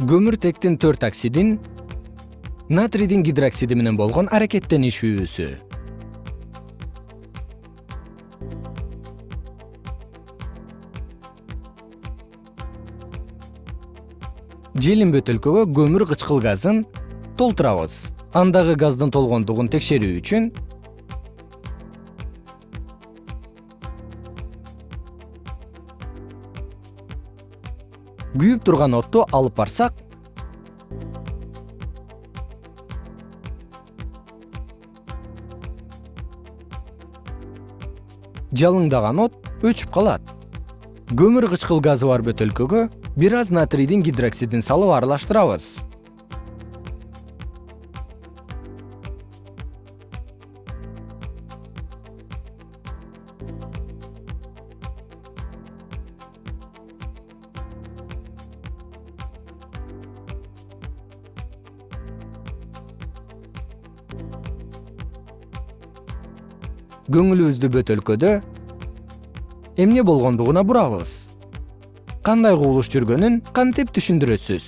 көмүртектин төрт оксидин натрийдин гидроксиди менен болгон аракеттенишүүсү. Желим бөтөлкөгө көмүр кычкыл газын толтурабыз андагы газдын толгондугун текшерүү үчүн күйүп турган отту алып барсак. Жалыңдаган от өчүп калат. Көмүр кычкыл газы бар бөтөлкөгө бир аз натрийдин гидроксидин салып аралаштырабыз көңүлүбүздү бөтөлкөдө эмне болгондугуна бурабыз кандай кубулуш жүргөнүн кантип түшүндүрөсүз